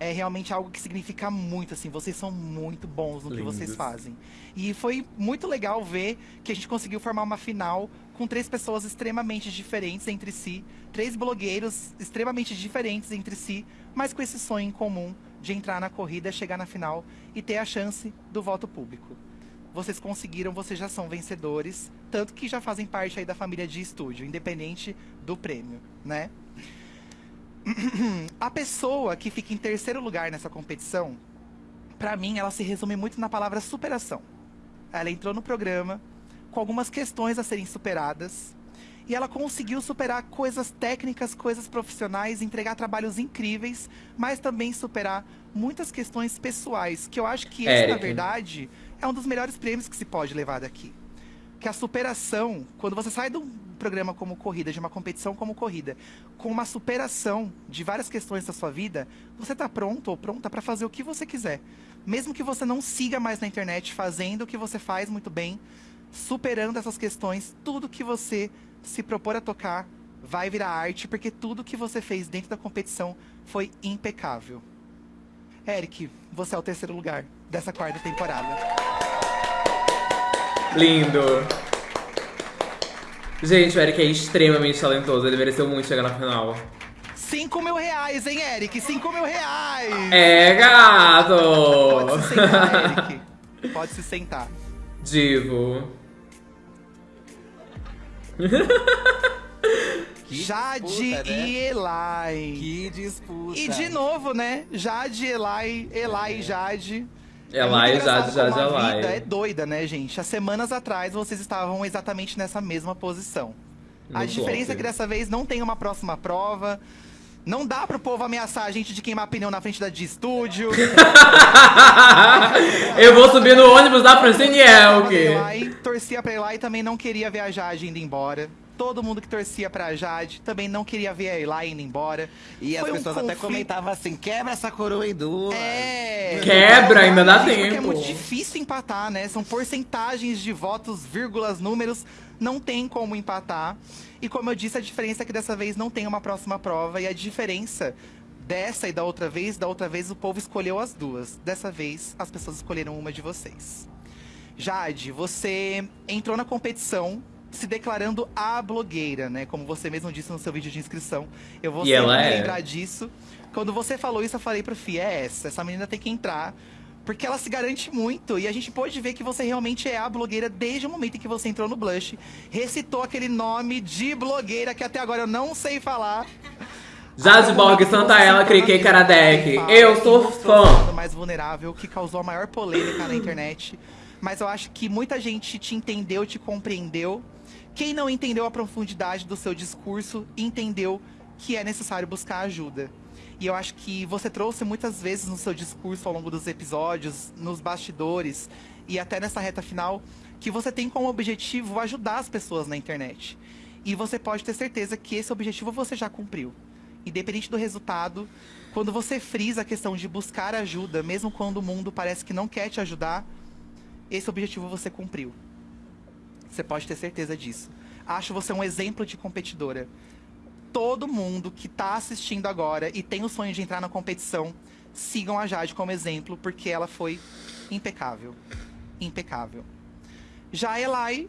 C: é realmente algo que significa muito, assim. Vocês são muito bons no que vocês
A: Lindos.
C: fazem. E foi muito legal ver que a gente conseguiu formar uma final com três pessoas extremamente diferentes entre si. Três blogueiros extremamente diferentes entre si, mas com esse sonho em comum de entrar na corrida, chegar na final e ter a chance do voto público. Vocês conseguiram, vocês já são vencedores, tanto que já fazem parte aí da família de estúdio, independente do prêmio, né? A pessoa que fica em terceiro lugar nessa competição, pra mim, ela se resume muito na palavra superação. Ela entrou no programa com algumas questões a serem superadas e ela conseguiu superar coisas técnicas, coisas profissionais, entregar trabalhos incríveis, mas também superar muitas questões pessoais, que eu acho que esse, na verdade, é um dos melhores prêmios que se pode levar daqui. Que a superação, quando você sai de um programa como corrida, de uma competição como corrida, com uma superação de várias questões da sua vida, você tá pronto ou pronta para fazer o que você quiser. Mesmo que você não siga mais na internet fazendo o que você faz muito bem, superando essas questões, tudo que você se propor a tocar vai virar arte, porque tudo que você fez dentro da competição foi impecável. Eric, você é o terceiro lugar dessa quarta temporada.
A: Lindo. Gente, o Eric é extremamente talentoso. Ele mereceu muito chegar na final.
C: 5 mil reais, hein, Eric? 5 mil reais!
A: É, gato!
C: Pode se sentar, Eric. Pode se sentar.
A: Divo.
C: Jade
B: disputa, né?
C: e Elai.
B: Que disputa.
C: E de novo, né? Jade, Elai, Elai e Jade. É engraçado
A: Jade, Jade,
C: como a vida
A: Elai.
C: é doida, né, gente? Há semanas atrás vocês estavam exatamente nessa mesma posição. a diferença é que dessa vez não tem uma próxima prova. Não dá pro povo ameaçar a gente de queimar pneu na frente da de estúdio.
A: Eu vou subir no ônibus da Francine Elke.
C: Torcia pra Elai e também não queria ver a Jade indo embora. Todo mundo que torcia pra Jade também não queria ver a Elai indo embora.
B: E as
C: Foi um
B: pessoas até
C: conflito-
B: comentavam assim, quebra essa coroa em duas.
C: É.
A: Quebra, ainda dá
C: Gente, Porque é
A: tempo.
C: muito difícil empatar, né? São porcentagens de votos, vírgulas, números. Não tem como empatar. E como eu disse, a diferença é que dessa vez não tem uma próxima prova. E a diferença Dessa e da outra vez, da outra vez o povo escolheu as duas. Dessa vez, as pessoas escolheram uma de vocês. Jade, você entrou na competição se declarando a blogueira, né? Como você mesmo disse no seu vídeo de inscrição. Eu vou
A: E é.
C: lembrar disso. Quando você falou isso, eu falei pro Fih, é essa. Essa menina tem que entrar. Porque ela se garante muito. E a gente pôde ver que você realmente é a blogueira desde o momento em que você entrou no Blush. Recitou aquele nome de blogueira que até agora eu não sei falar.
A: Jade Borg, Santa Ela, Criquei Karadec. Eu sou fã.
C: mais vulnerável, que causou a maior polêmica na internet. Mas eu acho que muita gente te entendeu, te compreendeu. Quem não entendeu a profundidade do seu discurso, entendeu que é necessário buscar ajuda. E eu acho que você trouxe muitas vezes no seu discurso ao longo dos episódios, nos bastidores e até nessa reta final, que você tem como objetivo ajudar as pessoas na internet. E você pode ter certeza que esse objetivo você já cumpriu. Independente do resultado, quando você frisa a questão de buscar ajuda, mesmo quando o mundo parece que não quer te ajudar, esse objetivo você cumpriu. Você pode ter certeza disso. Acho você um exemplo de competidora. Todo mundo que tá assistindo agora e tem o sonho de entrar na competição, sigam a Jade como exemplo, porque ela foi impecável. Impecável. Já a Elai,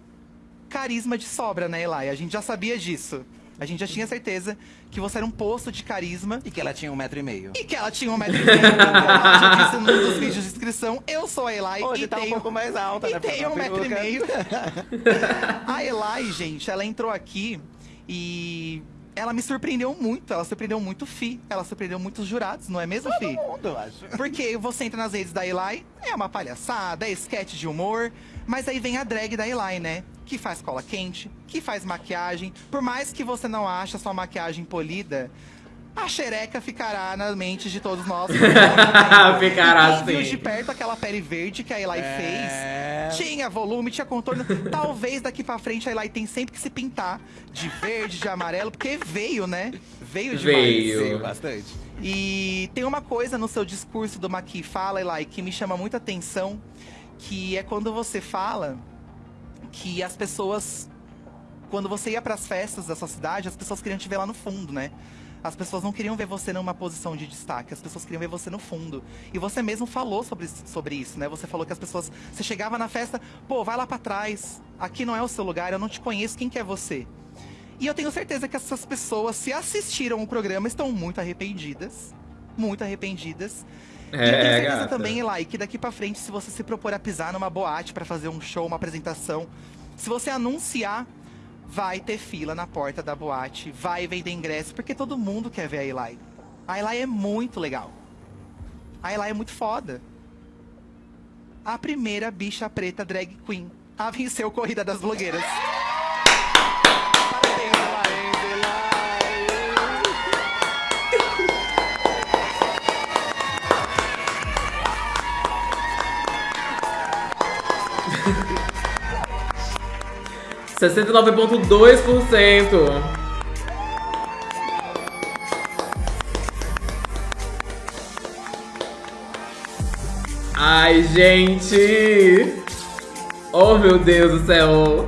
C: carisma de sobra, né, Elai? A gente já sabia disso. A gente já tinha certeza que você era um poço de carisma.
B: E que ela tinha um metro e meio.
C: E que ela tinha um metro e meio. Ela já disse num dos vídeos de inscrição. Eu sou a Elai
B: Hoje
C: e
B: tá um
C: tenho...
B: pouco mais alta,
C: e
B: né,
C: tenho um metro e meio. a Elai, gente, ela entrou aqui e... Ela me surpreendeu muito, ela surpreendeu muito o Fi, ela surpreendeu muitos jurados, não é mesmo, Fi?
B: Todo mundo, eu acho.
C: Porque você entra nas redes da Eli, é uma palhaçada, é sketch de humor, mas aí vem a drag da Eli, né? Que faz cola quente, que faz maquiagem. Por mais que você não ache a sua maquiagem polida, a xereca ficará na mente de todos nós.
A: Ficará
C: E quem viu
A: sim.
C: de perto aquela pele verde que a Eli
B: É.
C: fez. Tinha volume, tinha contorno. Talvez daqui pra frente a Eli tem sempre que se pintar de verde, de amarelo, porque veio, né? Veio demais.
A: Veio.
B: Veio bastante.
C: E tem uma coisa no seu discurso do Maqui Fala, Eli, que me chama muita atenção, que é quando você fala que as pessoas, quando você ia pras festas da sua cidade, as pessoas queriam te ver lá no fundo, né? As pessoas não queriam ver você numa posição de destaque, as pessoas queriam ver você no fundo. E você mesmo falou sobre, sobre isso, né? Você falou que as pessoas. Você chegava na festa, pô, vai lá pra trás, aqui não é o seu lugar, eu não te conheço, quem que é você? E eu tenho certeza que essas pessoas, se assistiram o programa, estão muito arrependidas. Muito arrependidas. e eu tenho
A: É,
C: certeza
A: gata.
C: também, Eli, que daqui pra frente, se você se propor a pisar numa boate pra fazer um show, uma apresentação, se você anunciar, vai ter fila na porta da boate, vai vender ingresso, porque todo mundo quer ver a Eli. A Eli é muito legal. A Eli é muito foda. A primeira bicha preta drag queen a vencer o Corrida das Blogueiras.
A: 69,2%. Ai, gente! Oh, meu Deus do céu!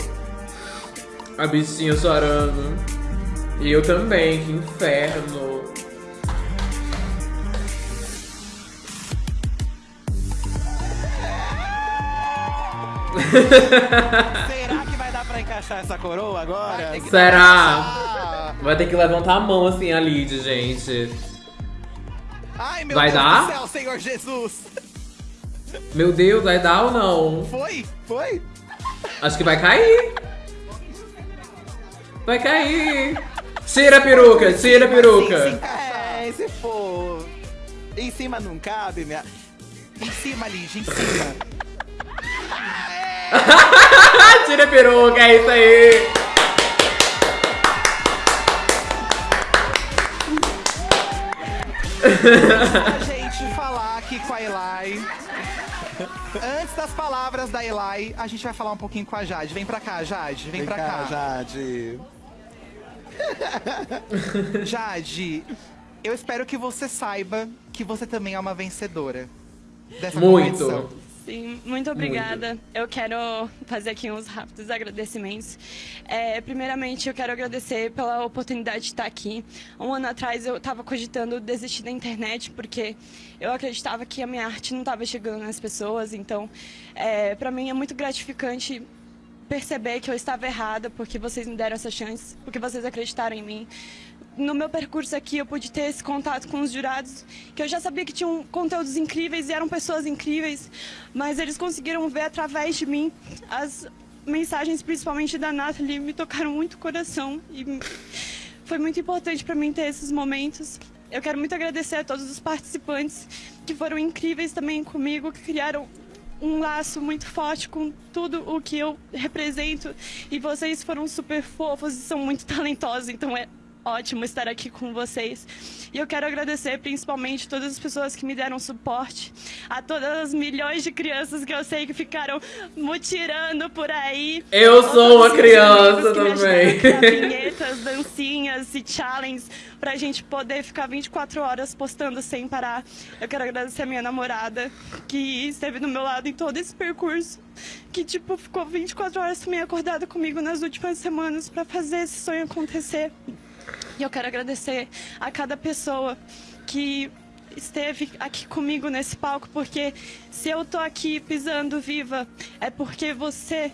A: A bichinha chorando. E eu também, que inferno.
B: Vai encaixar essa coroa agora?
A: Será? Vai ter que levantar a mão assim, a Lid, gente.
C: Ai, meu
A: Vai
C: Deus
A: dar?
C: do céu, Senhor Jesus!
A: Meu Deus, vai dar ou não?
C: Foi? Foi?
A: Acho que vai cair. Vai cair. Tira a peruca, tira a peruca.
B: É, se for. Em cima não cabe, minha.
C: Em cima, Lid, em cima.
A: tira a peruca, é isso aí.
C: a gente falar aqui com a Eli. Antes das palavras da Eli, a gente vai falar um pouquinho com a Jade. Vem pra cá, Jade. Vem,
B: Vem
C: pra
B: cá,
C: cá.
B: Jade.
C: Jade, eu espero que você saiba que você também é uma vencedora dessa
A: Muito.
C: competição.
P: Sim, muito obrigada. Eu quero fazer aqui uns rápidos agradecimentos. É, primeiramente, eu quero agradecer pela oportunidade de estar aqui. Um ano atrás eu estava cogitando desistir da internet porque eu acreditava que a minha arte não estava chegando nas pessoas. Então, é, para mim é muito gratificante perceber que eu estava errada porque vocês me deram essa chance, porque vocês acreditaram em mim no meu percurso aqui eu pude ter esse contato com os jurados, que eu já sabia que tinham conteúdos incríveis e eram pessoas incríveis, mas eles conseguiram ver através de mim as mensagens, principalmente da Nathalie, me tocaram muito o coração e foi muito importante para mim ter esses momentos. Eu quero muito agradecer a todos os participantes que foram incríveis também comigo, que criaram um laço muito forte com tudo o que eu represento e vocês foram super fofos e são muito talentosos, então é ótimo estar aqui com vocês. E eu quero agradecer principalmente todas as pessoas que me deram suporte, a todas as milhões de crianças que eu sei que ficaram mutirando por aí.
A: Eu sou uma criança também.
P: vinhetas, dancinhas e challenges pra gente poder ficar 24 horas postando sem parar. Eu quero agradecer a minha namorada, que esteve do meu lado em todo esse percurso, que tipo ficou 24 horas também acordada comigo nas últimas semanas para fazer esse sonho acontecer. E eu quero agradecer a cada pessoa que esteve aqui comigo nesse palco, porque se eu tô aqui pisando viva, é porque você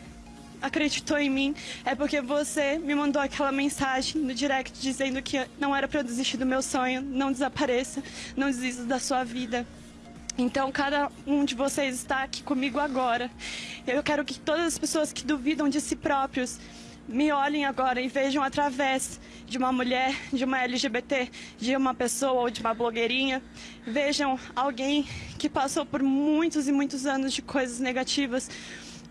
P: acreditou em mim, é porque você me mandou aquela mensagem no direct dizendo que não era para eu desistir do meu sonho, não desapareça, não desista da sua vida. Então, cada um de vocês está aqui comigo agora. Eu quero que todas as pessoas que duvidam de si próprios me olhem agora e vejam através de uma mulher, de uma LGBT, de uma pessoa ou de uma blogueirinha, vejam alguém que passou por muitos e muitos anos de coisas negativas,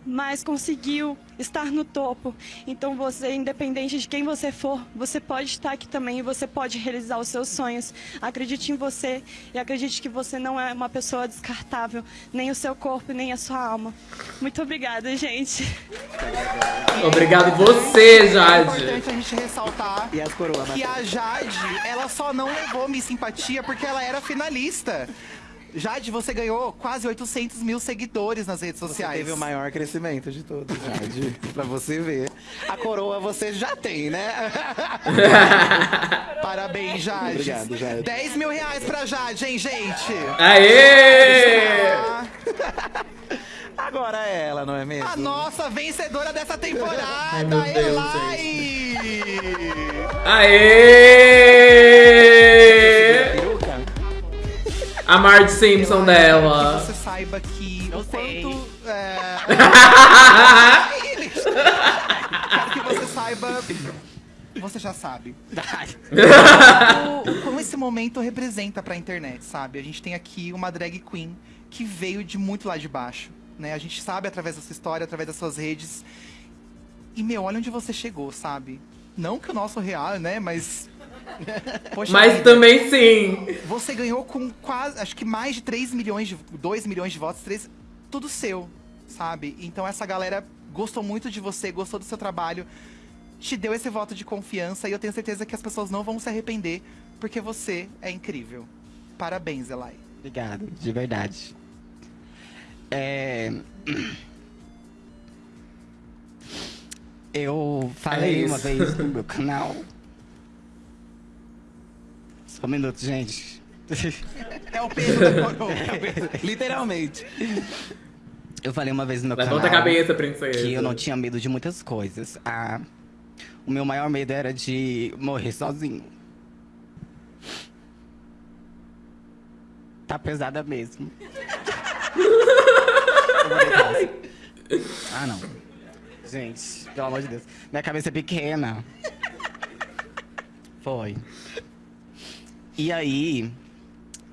P: mas conseguiu estar no topo. Então você, independente de quem você for, você pode estar aqui também e você pode realizar os seus sonhos. Acredite em você e acredite que você não é uma pessoa descartável, nem o seu corpo, nem a sua alma. Muito obrigada, gente.
A: Obrigado você, Jade.
C: É importante a gente ressaltar
B: E as coroas,
C: que a? Jade, ela só não levou Miss Simpatia porque ela era finalista. Jade, você ganhou quase 800 mil seguidores nas redes
B: Você
C: sociais.
B: teve o maior crescimento de todos, Jade. pra você ver. A coroa você já tem, né?
C: Parabéns, Jade.
B: Obrigado, Jade.
C: 10 mil reais pra Jade, hein, gente?
A: Aê!
B: Agora é ela, não é mesmo?
C: A nossa vencedora dessa temporada,
A: Ai, meu Deus,
C: Elai!
A: Aê! A Marge Simpson dela.
C: Que você saiba que o quanto... É... Quero que você saiba... Você já sabe. o, como esse momento representa pra internet, sabe? A gente tem aqui uma drag queen que veio de muito lá de baixo, né? A gente sabe através da sua história, através das suas redes. E, meu, olha onde você chegou, sabe? Não que o nosso real, né? Mas... Poxa
A: Mas
C: vida.
A: também sim.
C: Você ganhou com quase, acho que mais de 3 milhões de 2 milhões de votos, 3, tudo seu, sabe? Então essa galera gostou muito de você, gostou do seu trabalho, te deu esse voto de confiança e eu tenho certeza que as pessoas não vão se arrepender, porque você é incrível. Parabéns, Elai.
E: Obrigado, de verdade. É... Eu falei
A: É
E: uma vez no meu canal. Só um minuto, gente.
C: É o peso da coroa.
B: Literalmente.
E: Eu falei uma vez no meu
A: Levanta
E: canal
A: a cabeça, princesa.
E: que eu não tinha medo de muitas coisas. Ah, o meu maior medo era de morrer sozinho. Tá pesada mesmo. Ah, não. Gente, pelo amor de Deus. Minha cabeça é pequena. Foi. E aí,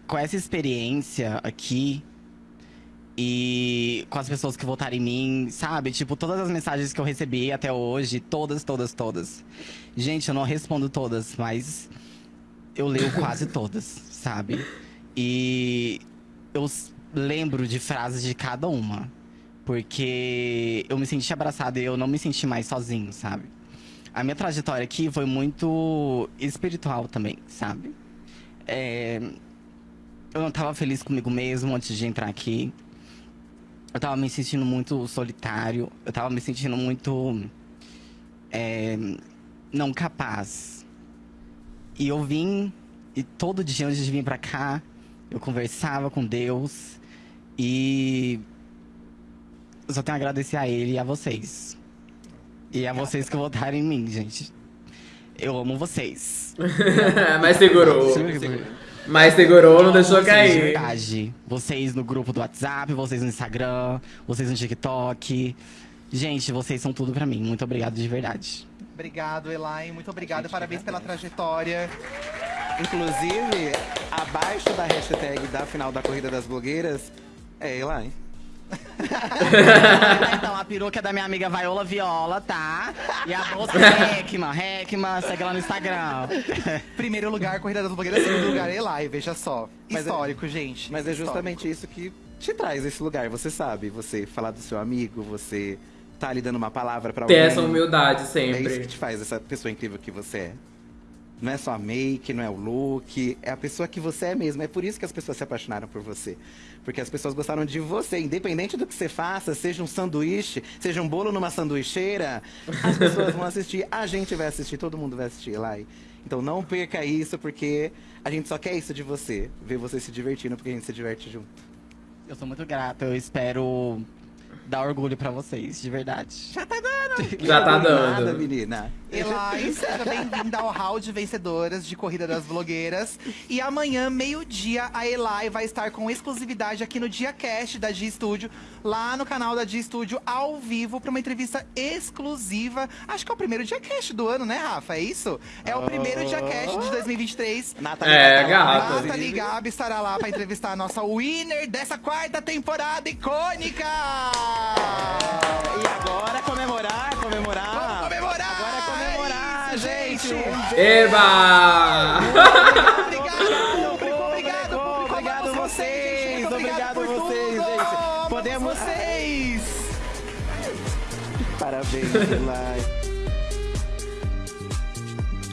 E: com essa experiência aqui, e com as pessoas que votaram em mim, sabe? Tipo, todas as mensagens que eu recebi até hoje, todas, todas, todas. Gente, eu não respondo todas, mas eu leio quase todas, sabe? E eu lembro de frases de cada uma. Porque eu me senti abraçado e eu não me senti mais sozinho, sabe? A minha trajetória aqui foi muito espiritual também, sabe? É, Eu não tava feliz comigo mesmo antes de entrar aqui. eu tava me sentindo muito solitário, eu tava me sentindo muito é, não capaz. E eu vim, e todo dia antes de vir pra cá, eu conversava com Deus e eu só tenho a agradecer a Ele e a vocês. E a vocês que votaram em mim, gente. Eu amo vocês.
A: Mas segurou. Mas segurou, não deixou
E: Vocês, de
A: cair.
E: verdade. Vocês no grupo do WhatsApp, vocês no Instagram, vocês no TikTok. Gente, vocês são tudo pra mim. Muito obrigado de verdade.
C: Obrigado, Elaine. Muito obrigado. Parabéns pela trajetória.
B: Inclusive, abaixo da hashtag da final da Corrida das Blogueiras, é Elaine.
E: então, a peruca é da minha amiga Viola Viola, tá? E a bolsa é Heckman. Heckman, segue lá no Instagram.
C: Primeiro lugar, Corrida das Blogueiras. Segundo lugar, Elaine. Veja só.
B: Mas é-
C: Histórico, gente.
B: Mas é
C: Histórico.
B: justamente isso que te traz esse lugar, você sabe. Você falar do seu amigo, você tá lhe dando uma palavra pra
A: Ter
B: alguém.
A: essa humildade
B: É
A: sempre.
B: isso que te faz essa pessoa incrível que você é. Não é só make, não é o look, é a pessoa que você é mesmo. É por isso que as pessoas se apaixonaram por você. Porque as pessoas gostaram de você, independente do que você faça, seja um sanduíche, seja um bolo numa sanduicheira, as pessoas vão assistir, a gente vai assistir, todo mundo vai assistir, Lai. Então não perca isso, porque a gente só quer isso de você. Ver você se divertindo, porque a gente se diverte junto.
E: Eu sou muito grato. Eu espero dar orgulho pra vocês, de verdade.
C: Já tá dando.
A: Já tá dando.
B: Nada, menina.
C: Elaine, seja bem-vinda ao hall de vencedoras de Corrida das Blogueiras. E amanhã, meio-dia, a Elai vai estar com exclusividade aqui no Dia Cast da G Studio, lá no canal da G Studio, ao vivo, pra uma entrevista exclusiva. Acho que é o primeiro Dia Cast do ano, né, Rafa? É isso? É o primeiro Dia Cast de 2023.
B: Nathalie
A: É, gata.
C: Nathalie Gabi estará lá pra entrevistar a nossa winner dessa quarta temporada icônica!
B: E agora comemorar, comemorar.
C: Vamos comemorar!
B: Agora é comemorar,
C: É isso,
B: gente. Um
A: Eba!
C: Obrigado, público, obrigado, público.
B: Obrigado vocês, obrigado vocês, gente. Podemos-
C: vocês!
B: Parabéns, Elai.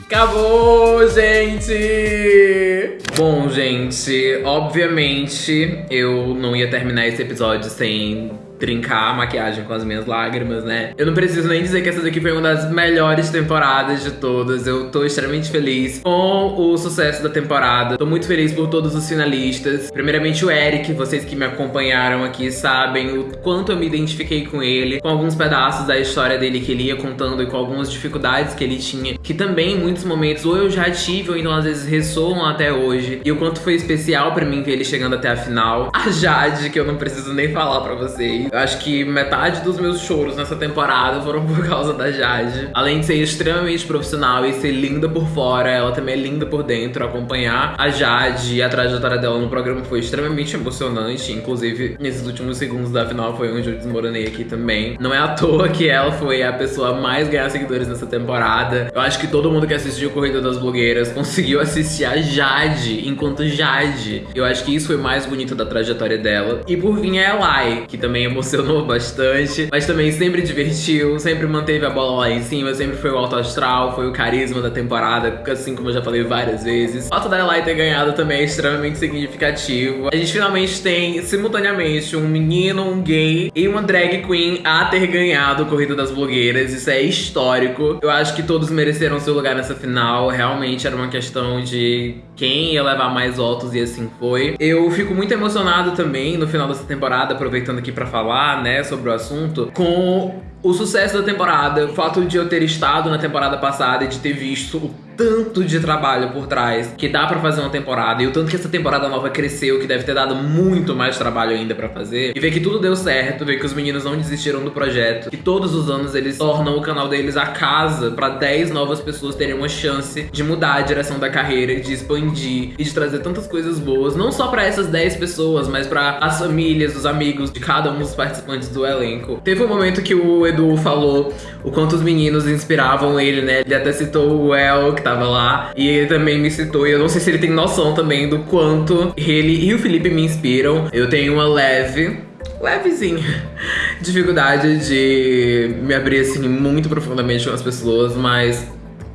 A: Acabou, gente! Bom, gente, obviamente eu não ia terminar esse episódio sem trincar a maquiagem com as minhas lágrimas, né? Eu não preciso nem dizer que essa daqui foi uma das melhores temporadas de todas. Eu tô extremamente feliz com o sucesso da temporada. Tô muito feliz por todos os finalistas. Primeiramente o Eric, vocês que me acompanharam aqui sabem o quanto eu me identifiquei com ele, com alguns pedaços da história dele que ele ia contando e com algumas dificuldades que ele tinha, que também em muitos momentos ou eu já tive ou então às vezes ressoam até hoje. E o quanto foi especial pra mim ver ele chegando até a final. A Jade, que eu não preciso nem falar pra vocês. Eu acho que metade dos meus choros nessa temporada foram por causa da Jade. Além de ser extremamente profissional e ser linda por fora, ela também é linda por dentro. Acompanhar a Jade e a trajetória dela no programa foi extremamente emocionante. Inclusive, nesses últimos segundos da final foi onde eu desmoronei aqui também. Não é à toa que ela foi a pessoa mais ganhar seguidores nessa temporada. Eu acho que todo mundo que assistiu Corrida das Blogueiras conseguiu assistir a Jade enquanto Jade. Eu acho que isso foi mais bonito da trajetória dela. E por fim a Elai, que também emocionou bastante, mas também sempre divertiu, sempre manteve a bola lá em cima, sempre foi o alto astral, foi o carisma da temporada, assim como eu já falei várias vezes. O fato da Elai ter ganhado também é extremamente significativo. A gente finalmente tem, simultaneamente, um menino, um gay e uma drag queen a ter ganhado Corrida das Blogueiras. Isso é histórico. Eu acho que todos mereceram seu lugar nessa final. Realmente era uma questão de quem ia levar mais votos e assim foi. Eu fico muito emocionado também no final dessa temporada, aproveitando aqui pra falar, né, sobre o assunto, com o sucesso da temporada, o fato de eu ter estado na temporada passada e de ter visto o tanto de trabalho por trás que dá pra fazer uma temporada e o tanto que essa temporada nova cresceu, que deve ter dado muito mais trabalho ainda pra fazer. E ver que tudo deu certo, ver que os meninos não desistiram do projeto, que todos os anos eles tornam o canal deles a casa pra 10 novas pessoas terem uma chance de mudar a direção da carreira, de expandir e de trazer tantas coisas boas, não só pra essas 10 pessoas, mas pra as famílias, os amigos de cada um dos participantes do elenco. Teve um momento que o Edu falou o quanto os meninos inspiravam ele, né? Ele até citou o El, que tava lá, e ele também me citou, e eu não sei se ele tem noção também do quanto ele e o Felipe me inspiram. Eu tenho uma leve levezinha dificuldade de me abrir assim muito profundamente com as pessoas, mas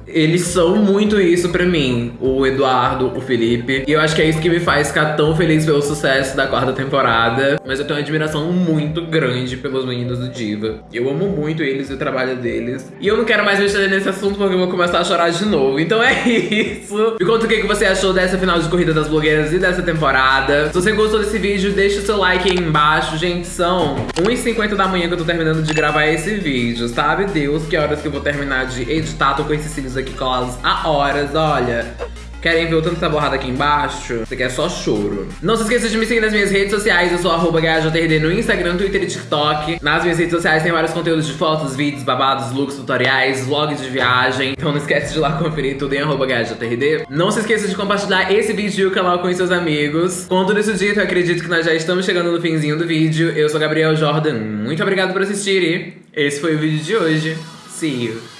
A: Eles são muito isso pra mim, o Eduardo, o Felipe. E eu acho que é isso que me faz ficar tão feliz pelo sucesso da quarta temporada. Mas eu tenho uma admiração muito grande pelos meninos do Diva. Eu amo muito eles e o trabalho deles. E eu não quero mais mexer nesse assunto porque eu vou começar a chorar de novo. Então é isso. Me conta o que você achou dessa final de Corrida das Blogueiras e dessa temporada. Se você gostou desse vídeo, deixa o seu like aí embaixo. Gente, são 1h50 da manhã que eu tô terminando de gravar esse vídeo. Sabe Deus que horas que eu vou terminar de editar. Tô com esses cílios aqui colados há horas, olha. Querem ver o tanto dessa borrada aqui embaixo? Isso aqui é só choro. Não se esqueça de me seguir nas minhas redes sociais. Eu sou arroba no Instagram, Twitter e TikTok. Nas minhas redes sociais tem vários conteúdos de fotos, vídeos, babados, looks, tutoriais, vlogs de viagem. Então não esquece de lá conferir tudo em arroba. Não se esqueça de compartilhar esse vídeo e o canal com seus amigos. Com tudo isso dito, eu acredito que nós já estamos chegando no finzinho do vídeo. Eu sou Gabriel Jordan. Muito obrigado por assistir e esse foi o vídeo de hoje. See you!